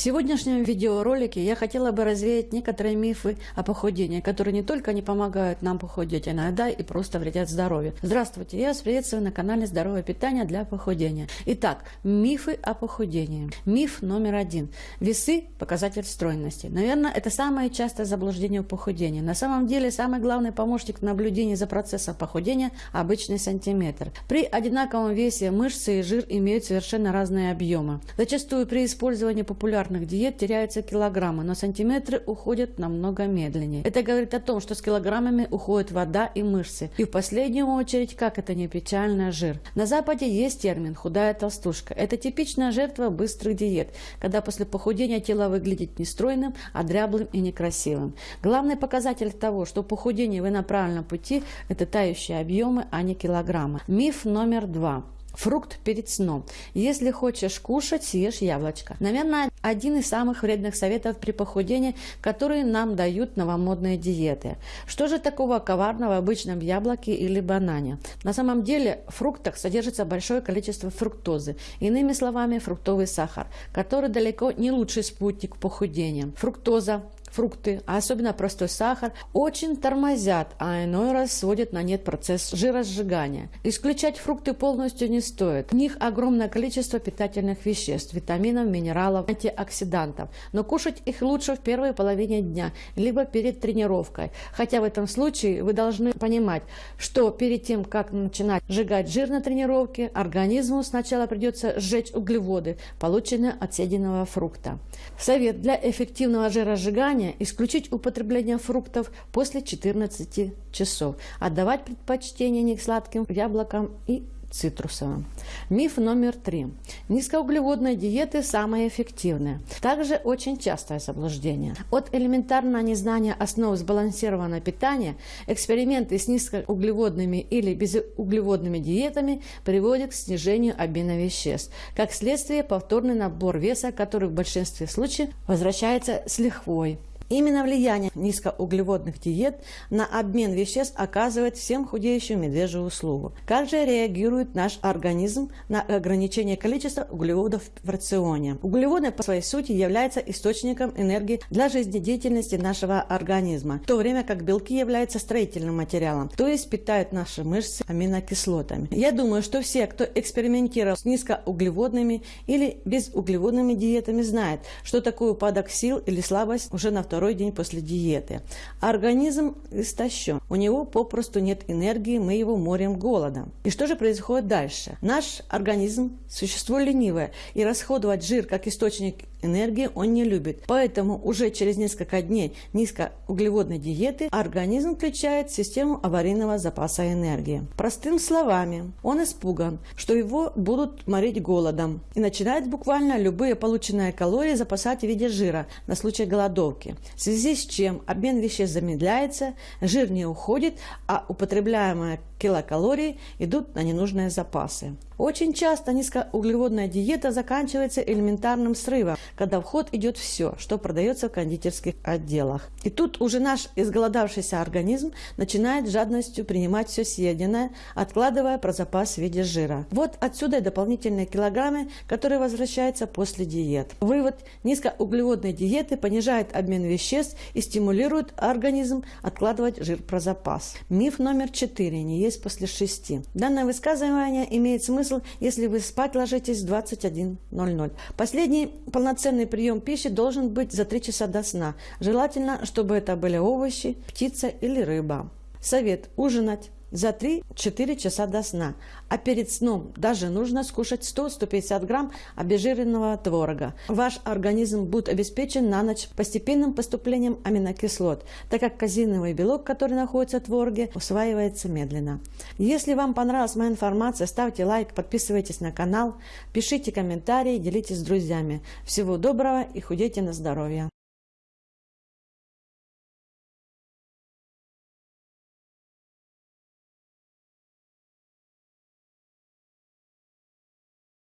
сегодняшнем видеоролике я хотела бы развеять некоторые мифы о похудении, которые не только не помогают нам похудеть, а иногда и просто вредят здоровью. Здравствуйте, я вас приветствую на канале Здоровое питание для похудения. Итак, мифы о похудении. Миф номер один. Весы – показатель стройности. Наверное, это самое частое заблуждение в похудении. На самом деле, самый главный помощник в наблюдении за процессом похудения – обычный сантиметр. При одинаковом весе мышцы и жир имеют совершенно разные объемы. Зачастую при использовании популярных диет теряются килограммы, но сантиметры уходят намного медленнее. Это говорит о том, что с килограммами уходит вода и мышцы. И в последнюю очередь, как это не печально, жир. На Западе есть термин «худая толстушка». Это типичная жертва быстрых диет, когда после похудения тело выглядит не стройным, а дряблым и некрасивым. Главный показатель того, что похудение вы на правильном пути, это тающие объемы, а не килограммы. Миф номер два. Фрукт перед сном. Если хочешь кушать, съешь яблочко. Наверное, один из самых вредных советов при похудении, которые нам дают новомодные диеты. Что же такого коварного в обычном яблоке или банане? На самом деле в фруктах содержится большое количество фруктозы. Иными словами, фруктовый сахар, который далеко не лучший спутник похудения. Фруктоза фрукты, а особенно простой сахар, очень тормозят, а иной раз сводят на нет процесс жиросжигания. Исключать фрукты полностью не стоит. В них огромное количество питательных веществ, витаминов, минералов, антиоксидантов. Но кушать их лучше в первой половине дня, либо перед тренировкой. Хотя в этом случае вы должны понимать, что перед тем, как начинать сжигать жир на тренировке, организму сначала придется сжечь углеводы, полученные от съеденного фрукта. Совет для эффективного жиросжигания питания исключить употребление фруктов после 14 часов, отдавать предпочтение не сладким яблокам и цитрусовым. Миф номер три. Низкоуглеводные диеты самые эффективные. Также очень частое заблуждение. От элементарного незнания основ сбалансированного питания эксперименты с низкоуглеводными или безуглеводными диетами приводят к снижению обмена веществ. Как следствие, повторный набор веса, который в большинстве случаев возвращается с лихвой. Именно влияние низкоуглеводных диет на обмен веществ оказывает всем худеющим медвежью услугу. Как же реагирует наш организм на ограничение количества углеводов в рационе? Углеводы по своей сути являются источником энергии для жизнедеятельности нашего организма, в то время как белки являются строительным материалом, то есть питают наши мышцы аминокислотами. Я думаю, что все, кто экспериментировал с низкоуглеводными или безуглеводными диетами, знают, что такое упадок сил или слабость уже на втором второй день после диеты. Организм истощен, у него попросту нет энергии, мы его морим голодом. И что же происходит дальше? Наш организм – существо ленивое, и расходовать жир как источник энергии он не любит. Поэтому уже через несколько дней низкоуглеводной диеты организм включает систему аварийного запаса энергии. Простым словами, он испуган, что его будут морить голодом и начинает буквально любые полученные калории запасать в виде жира на случай голодовки в связи с чем обмен веществ замедляется, жир не уходит, а употребляемые килокалории идут на ненужные запасы. Очень часто низкоуглеводная диета заканчивается элементарным срывом, когда в ход идет все, что продается в кондитерских отделах. И тут уже наш изголодавшийся организм начинает жадностью принимать все съеденное, откладывая про запас в виде жира. Вот отсюда и дополнительные килограммы, которые возвращаются после диет. Вывод. Низкоуглеводные диеты понижают обмен веществ и стимулируют организм откладывать жир про запас. Миф номер четыре. Не есть после шести. Данное высказывание имеет смысл смысл, если вы спать ложитесь в 21.00. Последний полноценный прием пищи должен быть за 3 часа до сна. Желательно, чтобы это были овощи, птица или рыба. Совет – ужинать за 3-4 часа до сна. А перед сном даже нужно скушать 100-150 грамм обезжиренного творога. Ваш организм будет обеспечен на ночь постепенным поступлением аминокислот, так как казиновый белок, который находится в твороге, усваивается медленно. Если вам понравилась моя информация, ставьте лайк, подписывайтесь на канал, пишите комментарии, делитесь с друзьями. Всего доброго и худейте на здоровье!